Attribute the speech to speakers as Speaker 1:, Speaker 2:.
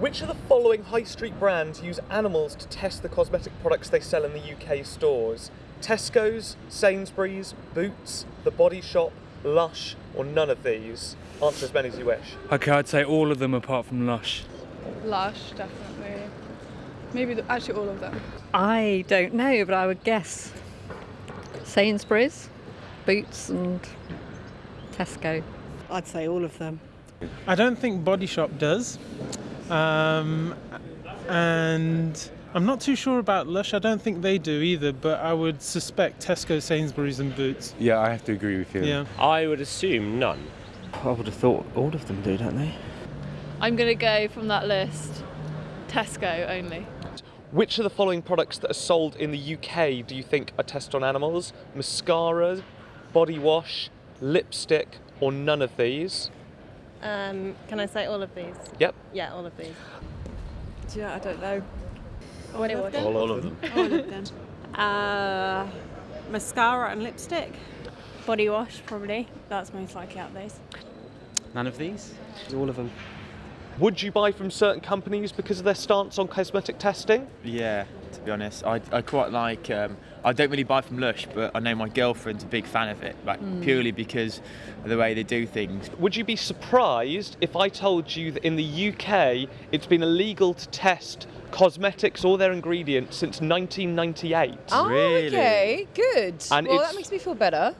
Speaker 1: Which of the following high street brands use animals to test the cosmetic products they sell in the UK stores? Tesco's, Sainsbury's, Boots, The Body Shop, Lush, or none of these? Answer as many as you wish.
Speaker 2: Okay, I'd say all of them apart from Lush.
Speaker 3: Lush, definitely. Maybe the, actually all of them.
Speaker 4: I don't know, but I would guess Sainsbury's, Boots, and Tesco.
Speaker 5: I'd say all of them.
Speaker 6: I don't think Body Shop does. Um, and I'm not too sure about Lush. I don't think they do either, but I would suspect Tesco, Sainsbury's, and Boots.
Speaker 7: Yeah, I have to agree with you.
Speaker 6: Yeah.
Speaker 8: I would assume none.
Speaker 9: I would have thought all of them do, don't they?
Speaker 3: I'm going to go from that list Tesco only.
Speaker 1: Which of the following products that are sold in the UK do you think are tested on animals? Mascara, body wash, lipstick, or none of these?
Speaker 10: Um, can I say all of these?
Speaker 1: Yep.
Speaker 10: Yeah, all of these.
Speaker 3: Yeah, I don't know.
Speaker 10: Body wash.
Speaker 8: All, all of them.
Speaker 5: All of them. Uh, mascara and lipstick.
Speaker 10: Body wash, probably. That's most likely out of these.
Speaker 9: None of these?
Speaker 7: All of them.
Speaker 1: Would you buy from certain companies because of their stance on cosmetic testing?
Speaker 11: Yeah, to be honest, I, I quite like. Um, I don't really buy from Lush, but I know my girlfriend's a big fan of it, like purely because of the way they do things.
Speaker 1: Would you be surprised if I told you that in the UK it's been illegal to test cosmetics or their ingredients since 1998?
Speaker 12: Oh,
Speaker 11: Really?
Speaker 12: okay, good.
Speaker 1: And
Speaker 12: well, that makes me feel better.